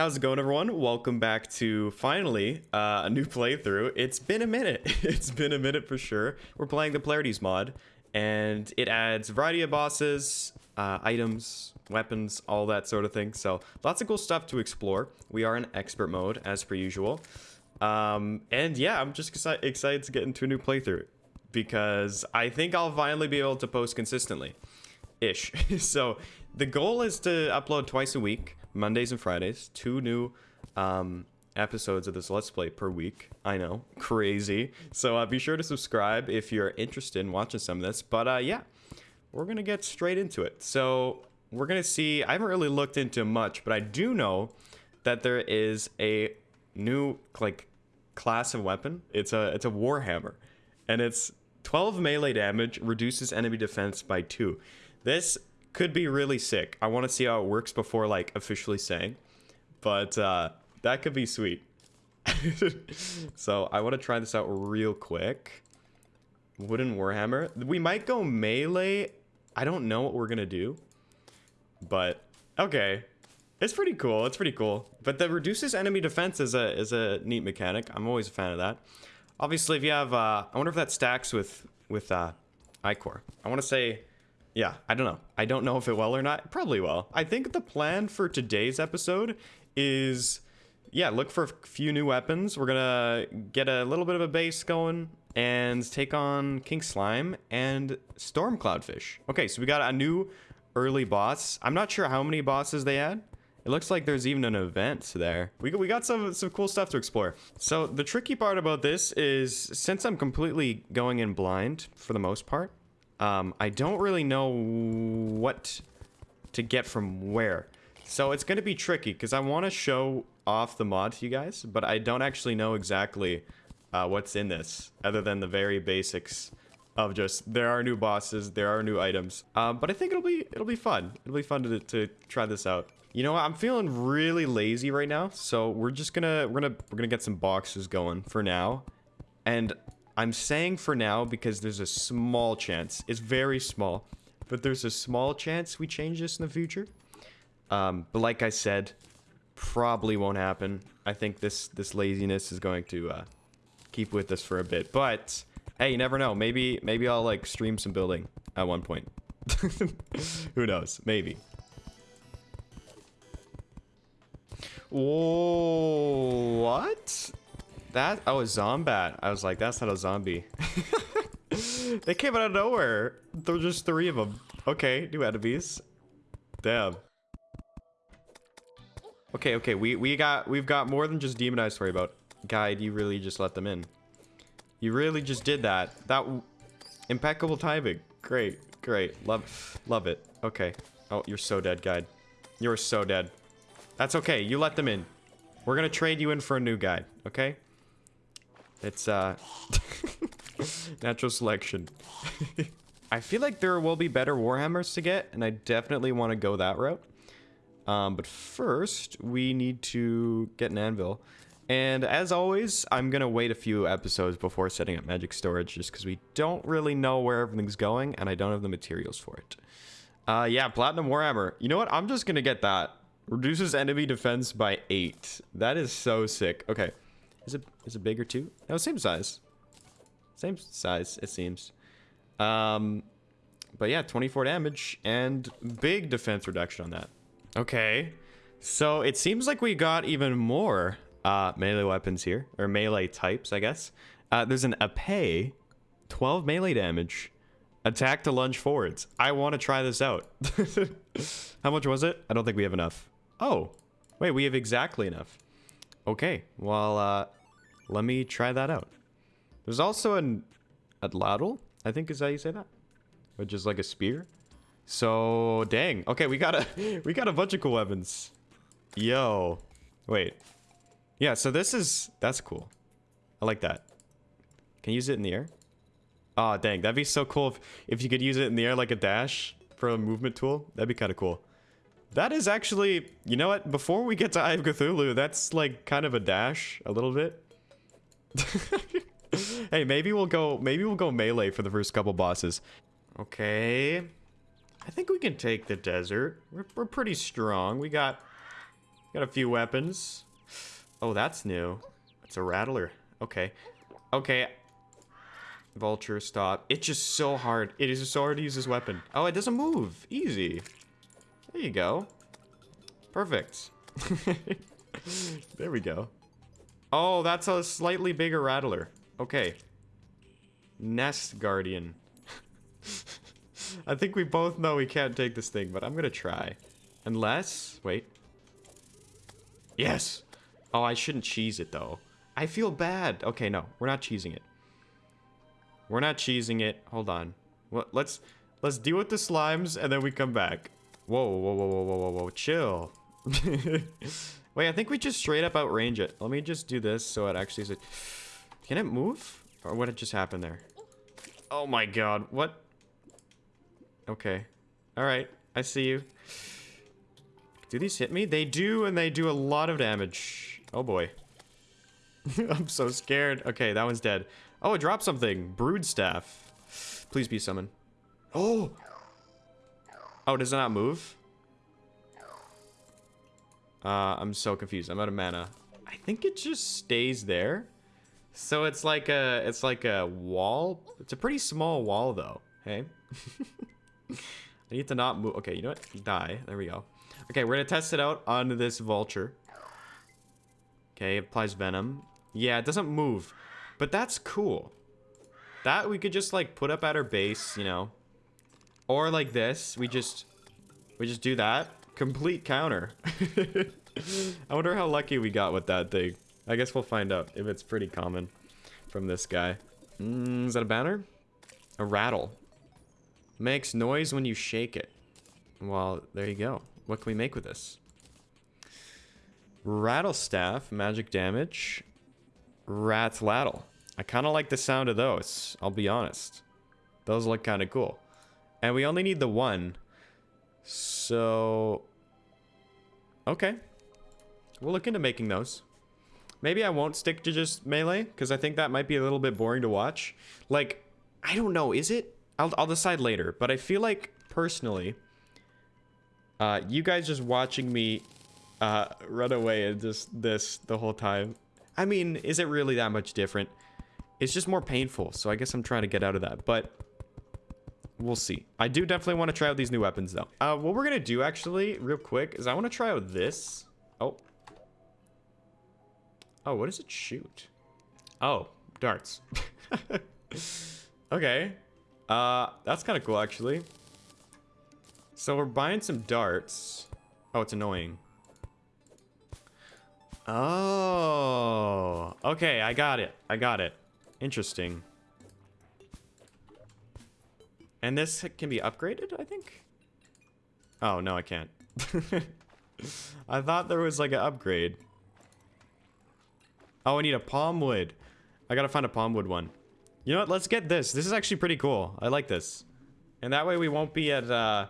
How's it going, everyone? Welcome back to finally uh, a new playthrough. It's been a minute. it's been a minute for sure. We're playing the Polarities mod, and it adds a variety of bosses, uh, items, weapons, all that sort of thing. So lots of cool stuff to explore. We are in expert mode as per usual. Um, and yeah, I'm just exci excited to get into a new playthrough because I think I'll finally be able to post consistently ish. so the goal is to upload twice a week. Mondays and Fridays, two new um, episodes of this Let's Play per week. I know, crazy. So uh, be sure to subscribe if you're interested in watching some of this. But uh, yeah, we're going to get straight into it. So we're going to see, I haven't really looked into much, but I do know that there is a new like class of weapon. It's a, it's a Warhammer and it's 12 melee damage, reduces enemy defense by 2. This could be really sick. I want to see how it works before like officially saying, but uh, that could be sweet. so I want to try this out real quick. Wooden Warhammer. We might go melee. I don't know what we're gonna do, but okay. It's pretty cool. It's pretty cool. But that reduces enemy defense is a is a neat mechanic. I'm always a fan of that. Obviously, if you have, uh, I wonder if that stacks with with uh, Ichor. I want to say yeah, I don't know. I don't know if it will or not. Probably will. I think the plan for today's episode is, yeah, look for a few new weapons. We're gonna get a little bit of a base going and take on King Slime and Storm Cloudfish. Okay, so we got a new early boss. I'm not sure how many bosses they had. It looks like there's even an event there. We, we got some, some cool stuff to explore. So the tricky part about this is since I'm completely going in blind for the most part, um, I don't really know what to get from where. So it's going to be tricky because I want to show off the mod to you guys, but I don't actually know exactly uh, what's in this other than the very basics of just there are new bosses, there are new items. Um, but I think it'll be it'll be fun. It'll be fun to, to try this out. You know what? I'm feeling really lazy right now, so we're just gonna we're gonna we're gonna get some boxes going for now. And I'm saying for now because there's a small chance. It's very small. But there's a small chance we change this in the future. Um, but like I said, probably won't happen. I think this, this laziness is going to uh, keep with us for a bit. But, hey, you never know. Maybe, maybe I'll, like, stream some building at one point. Who knows? Maybe. What? That, oh, a zombat. I was like, that's not a zombie. they came out of nowhere. There's just three of them. Okay, new enemies. Damn. Okay, okay, we, we got, we've got more than just demon eyes to worry about. Guide, you really just let them in. You really just did that. That, impeccable timing. Great, great. Love, love it. Okay. Oh, you're so dead, guide. You're so dead. That's okay. You let them in. We're gonna trade you in for a new guide, okay? It's, uh... natural selection. I feel like there will be better Warhammers to get, and I definitely want to go that route. Um, but first, we need to get an anvil. And as always, I'm going to wait a few episodes before setting up magic storage, just because we don't really know where everything's going, and I don't have the materials for it. Uh, yeah, Platinum Warhammer. You know what? I'm just going to get that. Reduces enemy defense by 8. That is so sick. Okay. Is it is it bigger too? No, same size. Same size, it seems. Um, but yeah, 24 damage and big defense reduction on that. Okay. So it seems like we got even more uh, melee weapons here, or melee types, I guess. Uh, there's an Ape, 12 melee damage, attack to lunge forwards. I want to try this out. How much was it? I don't think we have enough. Oh, wait, we have exactly enough. Okay, well, uh, let me try that out. There's also an Atlatl, I think is how you say that. Which is like a spear. So, dang. Okay, we got a we got a bunch of cool weapons. Yo. Wait. Yeah, so this is that's cool. I like that. Can you use it in the air? Oh, dang. That'd be so cool if, if you could use it in the air like a dash for a movement tool. That'd be kind of cool. That is actually, you know what? Before we get to Eye of Cthulhu, that's like kind of a dash, a little bit. hey, maybe we'll go, maybe we'll go melee for the first couple bosses. Okay. I think we can take the desert. We're, we're pretty strong. We got Got a few weapons. Oh, that's new. It's a rattler. Okay. Okay. Vulture, stop. It's just so hard. It is so hard to use this weapon. Oh, it doesn't move. Easy. There you go. Perfect. there we go. Oh, that's a slightly bigger rattler. Okay. Nest Guardian. I think we both know we can't take this thing, but I'm gonna try. Unless... Wait. Yes! Oh, I shouldn't cheese it, though. I feel bad. Okay, no. We're not cheesing it. We're not cheesing it. Hold on. Let's... Let's deal with the slimes, and then we come back. Whoa, whoa, whoa, whoa, whoa, whoa, whoa. Chill. Wait, I think we just straight up outrange it. Let me just do this so it actually is... Can it move? Or what just happened there? Oh my god, what? Okay. Alright, I see you. Do these hit me? They do, and they do a lot of damage. Oh boy. I'm so scared. Okay, that one's dead. Oh, it dropped something. Brood staff. Please be summoned. Oh! Oh, does it not move? Uh, I'm so confused. I'm out of mana. I think it just stays there. So it's like a, it's like a wall. It's a pretty small wall though. Hey. I need to not move. Okay, you know what? Die. There we go. Okay, we're gonna test it out on this vulture. Okay, applies venom. Yeah, it doesn't move. But that's cool. That we could just like put up at our base, you know. Or like this, we just we just do that. Complete counter. I wonder how lucky we got with that thing. I guess we'll find out if it's pretty common from this guy. Mm, is that a banner? A rattle. Makes noise when you shake it. Well, there you go. What can we make with this? Rattle staff, magic damage. Ratlattle. I kind of like the sound of those, I'll be honest. Those look kind of cool. And we only need the one. So... Okay. We'll look into making those. Maybe I won't stick to just melee, because I think that might be a little bit boring to watch. Like, I don't know, is it? I'll, I'll decide later, but I feel like, personally, uh, you guys just watching me uh, run away and just this the whole time. I mean, is it really that much different? It's just more painful, so I guess I'm trying to get out of that, but we'll see. I do definitely want to try out these new weapons, though. Uh, what we're going to do, actually, real quick, is I want to try out this. Oh. Oh, what does it shoot? Oh, darts. okay. Uh, that's kind of cool, actually. So we're buying some darts. Oh, it's annoying. Oh. Okay, I got it. I got it. Interesting. And this can be upgraded, I think? Oh, no, I can't. I thought there was like an upgrade. Oh, I need a palm wood. I gotta find a palm wood one. You know what? Let's get this. This is actually pretty cool. I like this. And that way we won't be at, uh...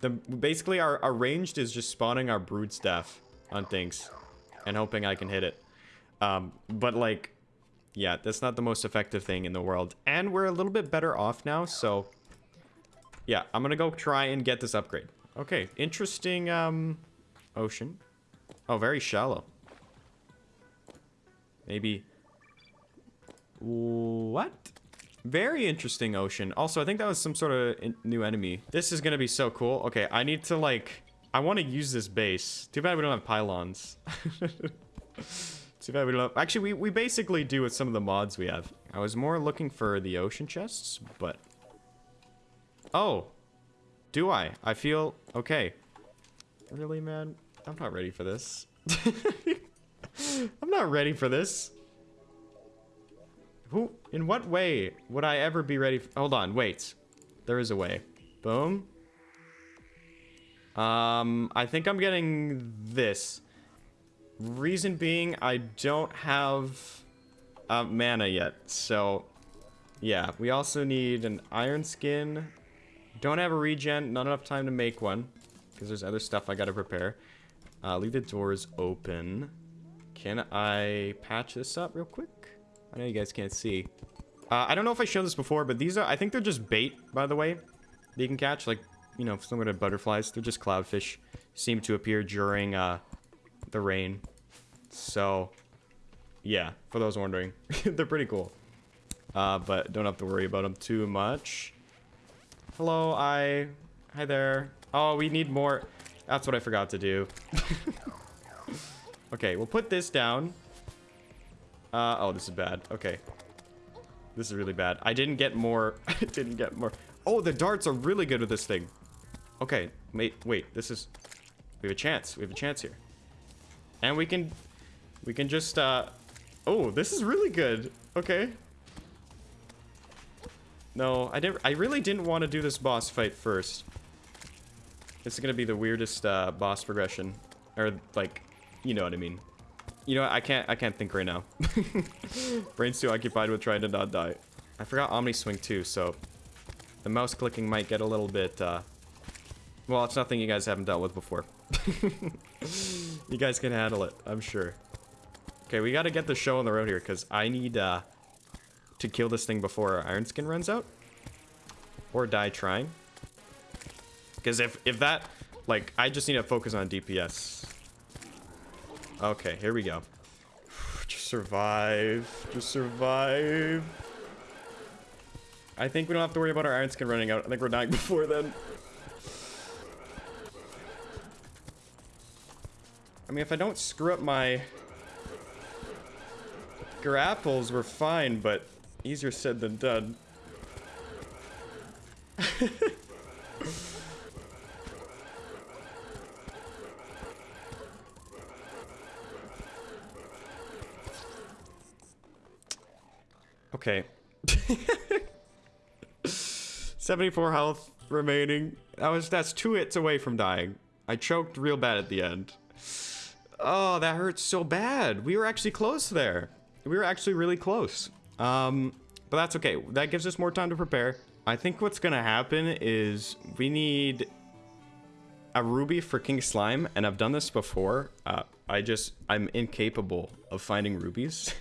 The, basically, our, our ranged is just spawning our brood staff on things. And hoping I can hit it. Um, but like... Yeah, that's not the most effective thing in the world. And we're a little bit better off now, so... Yeah, I'm gonna go try and get this upgrade. Okay, interesting, um... Ocean. Oh, very shallow. Maybe... What? Very interesting ocean. Also, I think that was some sort of new enemy. This is gonna be so cool. Okay, I need to, like... I want to use this base. Too bad we don't have pylons. Too bad we don't. Actually, we, we basically do with some of the mods we have. I was more looking for the ocean chests, but... Oh. Do I? I feel... Okay. Really, man? I'm not ready for this. I'm not ready for this. Who, in what way would I ever be ready? Hold on, wait. There is a way. Boom. Um, I think I'm getting this. Reason being, I don't have uh, mana yet, so yeah. We also need an iron skin. Don't have a regen, not enough time to make one, because there's other stuff I gotta prepare. Uh, leave the doors open. Can I patch this up real quick? I know you guys can't see. Uh, I don't know if I showed this before, but these are, I think they're just bait, by the way, that you can catch. Like, you know, similar to butterflies. They're just cloudfish. Seem to appear during, uh, the rain. So, yeah, for those wondering, they're pretty cool. Uh, but don't have to worry about them too much. Hello, Eye. Hi there. Oh, we need more. That's what I forgot to do. okay, we'll put this down. Uh, oh, this is bad. Okay. This is really bad. I didn't get more. I didn't get more. Oh, the darts are really good with this thing. Okay, wait, wait. This is... We have a chance. We have a chance here. And we can... We can just, uh... Oh, this is really good. Okay. No, I never. I really didn't want to do this boss fight first. This is gonna be the weirdest uh, boss progression, or like, you know what I mean. You know what? I can't. I can't think right now. Brain's too occupied with trying to not die. I forgot Omni Swing too, so the mouse clicking might get a little bit. Uh, well, it's nothing you guys haven't dealt with before. you guys can handle it, I'm sure. Okay, we got to get the show on the road here because I need. Uh, to kill this thing before our Iron Skin runs out. Or die trying. Because if, if that... Like, I just need to focus on DPS. Okay, here we go. Just survive. Just survive. I think we don't have to worry about our Iron Skin running out. I think we're dying before then. I mean, if I don't screw up my grapples, we're fine, but Easier said than done. okay. 74 health remaining. That was that's two hits away from dying. I choked real bad at the end. Oh, that hurts so bad. We were actually close there. We were actually really close. Um, but that's okay. That gives us more time to prepare. I think what's gonna happen is we need a ruby for King Slime, and I've done this before. Uh, I just, I'm incapable of finding rubies.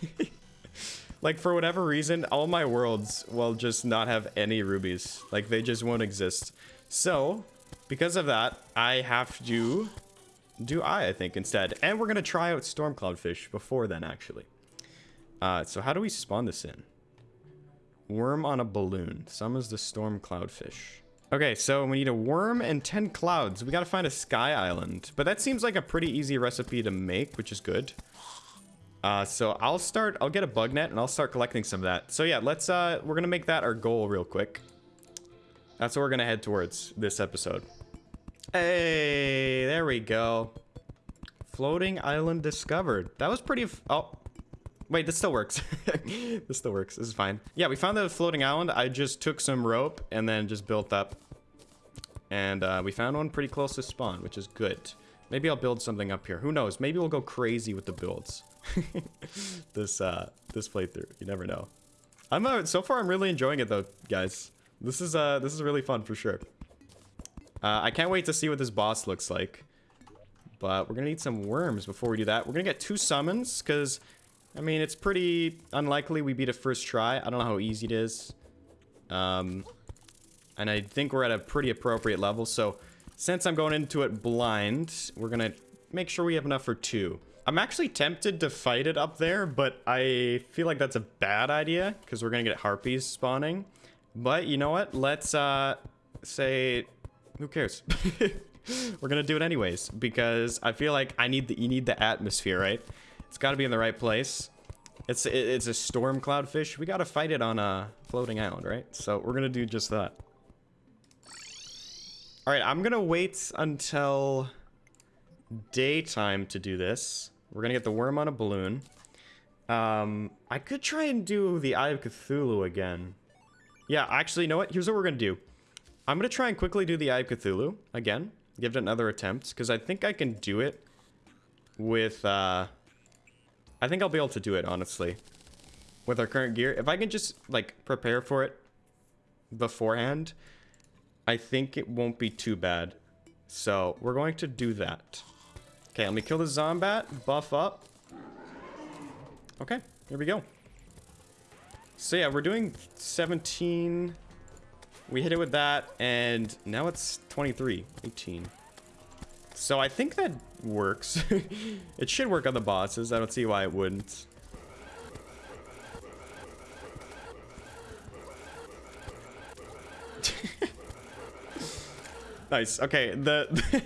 like, for whatever reason, all my worlds will just not have any rubies. Like, they just won't exist. So, because of that, I have to do Eye, I think, instead. And we're gonna try out Storm Cloudfish before then, actually. Uh, so how do we spawn this in? Worm on a balloon. Summons the storm cloudfish. Okay, so we need a worm and 10 clouds. We gotta find a sky island. But that seems like a pretty easy recipe to make, which is good. Uh, so I'll start, I'll get a bug net and I'll start collecting some of that. So yeah, let's, uh, we're gonna make that our goal real quick. That's what we're gonna head towards this episode. Hey, there we go. Floating island discovered. That was pretty, oh, Wait, this still works. this still works. This is fine. Yeah, we found the floating island. I just took some rope and then just built up. And uh, we found one pretty close to spawn, which is good. Maybe I'll build something up here. Who knows? Maybe we'll go crazy with the builds. this uh, this playthrough. You never know. I'm uh, so far. I'm really enjoying it though, guys. This is uh, this is really fun for sure. Uh, I can't wait to see what this boss looks like. But we're gonna need some worms before we do that. We're gonna get two summons because I mean, it's pretty unlikely we beat it first try. I don't know how easy it is. Um, and I think we're at a pretty appropriate level. So since I'm going into it blind, we're going to make sure we have enough for two. I'm actually tempted to fight it up there, but I feel like that's a bad idea because we're going to get harpies spawning. But you know what? Let's uh, say, who cares? we're going to do it anyways because I feel like I need the, you need the atmosphere, right? It's got to be in the right place. It's it's a storm cloudfish. We got to fight it on a floating island, right? So we're going to do just that. All right, I'm going to wait until daytime to do this. We're going to get the worm on a balloon. Um, I could try and do the Eye of Cthulhu again. Yeah, actually, you know what? Here's what we're going to do. I'm going to try and quickly do the Eye of Cthulhu again. Give it another attempt, because I think I can do it with... Uh, I think I'll be able to do it, honestly. With our current gear. If I can just, like, prepare for it beforehand, I think it won't be too bad. So, we're going to do that. Okay, let me kill the Zombat, buff up. Okay, here we go. So yeah, we're doing 17. We hit it with that, and now it's 23, 18. So I think that works. it should work on the bosses. I don't see why it wouldn't. nice. Okay, the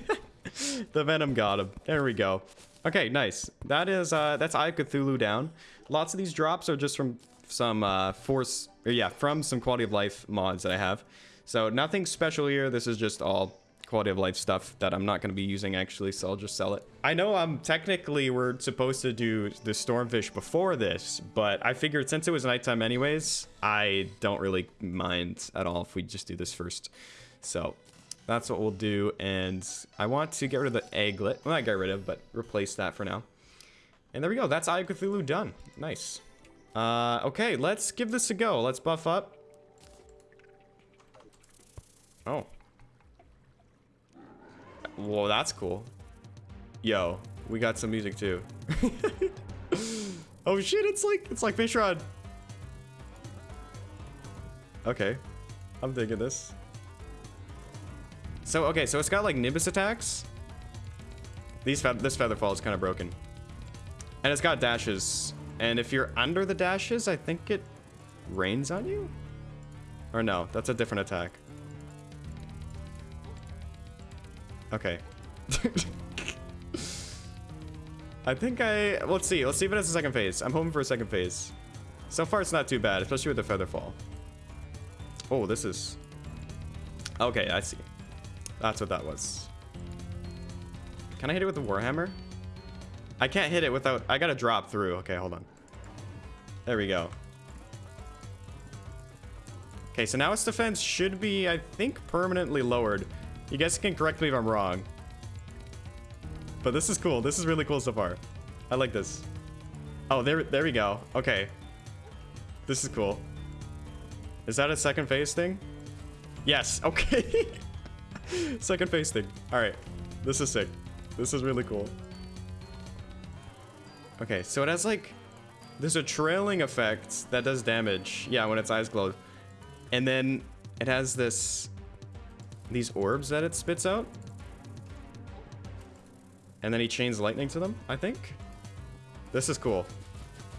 the Venom got him. There we go. Okay, nice. That is uh that's Eye of Cthulhu down. Lots of these drops are just from some uh force or yeah, from some quality of life mods that I have. So nothing special here. This is just all quality of life stuff that I'm not going to be using actually, so I'll just sell it. I know I'm technically we're supposed to do the Stormfish before this, but I figured since it was nighttime anyways, I don't really mind at all if we just do this first. So that's what we'll do, and I want to get rid of the egglet. Well, not get rid of, but replace that for now. And there we go. That's Eye of Cthulhu done. Nice. Uh, okay, let's give this a go. Let's buff up. Oh. Whoa, that's cool. Yo, we got some music too. oh shit, it's like it's like Fishron. Okay. I'm digging this. So okay, so it's got like Nimbus attacks. These fe this Featherfall is kind of broken. And it's got dashes. And if you're under the dashes, I think it rains on you? Or no, that's a different attack. Okay. I think I... Let's see. Let's see if it has a second phase. I'm hoping for a second phase. So far, it's not too bad, especially with the feather fall. Oh, this is... Okay, I see. That's what that was. Can I hit it with the Warhammer? I can't hit it without... I gotta drop through. Okay, hold on. There we go. Okay, so now its defense should be, I think, permanently lowered. You guys can correct me if I'm wrong. But this is cool. This is really cool so far. I like this. Oh, there, there we go. Okay. This is cool. Is that a second phase thing? Yes. Okay. second phase thing. All right. This is sick. This is really cool. Okay, so it has like... There's a trailing effect that does damage. Yeah, when its eyes glow. And then it has this these orbs that it spits out. And then he chains lightning to them, I think. This is cool.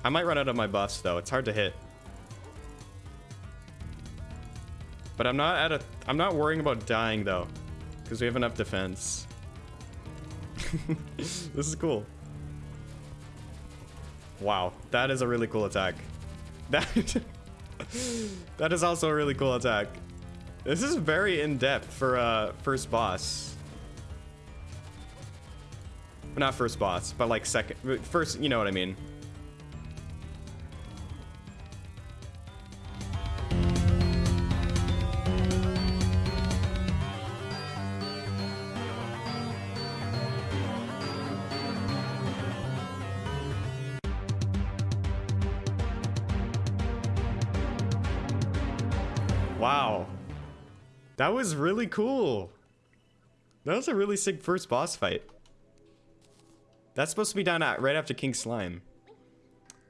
I might run out of my buffs, though. It's hard to hit. But I'm not at a... I'm not worrying about dying, though. Because we have enough defense. this is cool. Wow. That is a really cool attack. That... that is also a really cool attack. This is very in-depth for uh, first boss. Not first boss, but like second, first, you know what I mean. Wow. That was really cool. That was a really sick first boss fight. That's supposed to be done at, right after King Slime.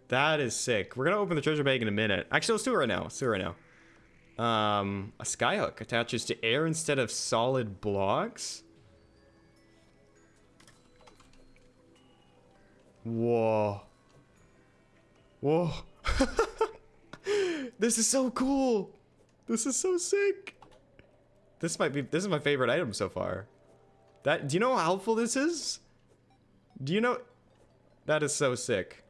That is sick. We're gonna open the treasure bag in a minute. Actually, let's do it right now. Let's do it right now. Um, a skyhook attaches to air instead of solid blocks. Whoa. Whoa. this is so cool. This is so sick. This might be, this is my favorite item so far. That, do you know how helpful this is? Do you know? That is so sick.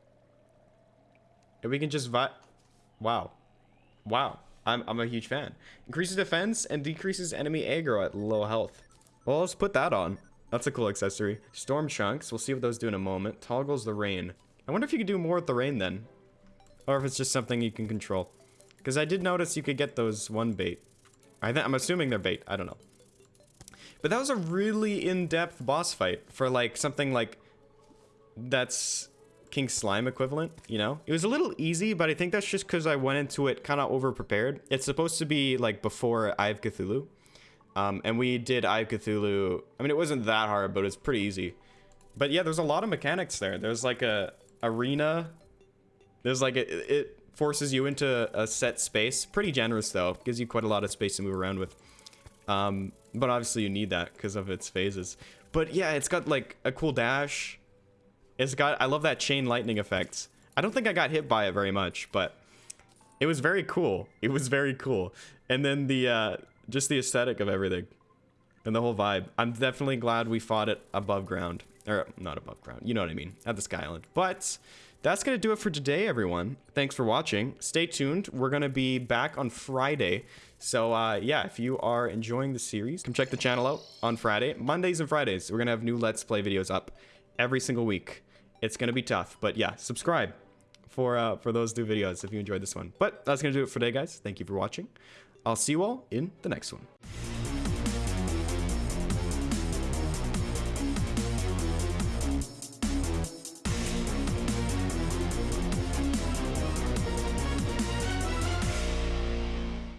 And we can just vi- Wow. Wow. I'm, I'm a huge fan. Increases defense and decreases enemy aggro at low health. Well, let's put that on. That's a cool accessory. Storm chunks. We'll see what those do in a moment. Toggles the rain. I wonder if you could do more with the rain then. Or if it's just something you can control. Because I did notice you could get those one bait. I I'm assuming they're bait. I don't know. But that was a really in-depth boss fight for like something like that's King Slime equivalent, you know? It was a little easy, but I think that's just because I went into it kind of over-prepared. It's supposed to be like before Eye of Cthulhu. Um, and we did Eye of Cthulhu. I mean, it wasn't that hard, but it's pretty easy. But yeah, there's a lot of mechanics there. There's like a arena. There's like a, it forces you into a set space. Pretty generous though. Gives you quite a lot of space to move around with. Um, but obviously you need that because of its phases. but yeah, it's got like a cool dash. It's got, I love that chain lightning effect. I don't think I got hit by it very much, but it was very cool. It was very cool. And then the, uh, just the aesthetic of everything and the whole vibe. I'm definitely glad we fought it above ground. Or, not above ground. You know what I mean. At the Sky Island. But that's going to do it for today, everyone. Thanks for watching. Stay tuned. We're going to be back on Friday. So, uh, yeah, if you are enjoying the series, come check the channel out on Friday. Mondays and Fridays, we're going to have new Let's Play videos up every single week. It's going to be tough. But, yeah, subscribe for, uh, for those new videos if you enjoyed this one. But that's going to do it for today, guys. Thank you for watching. I'll see you all in the next one.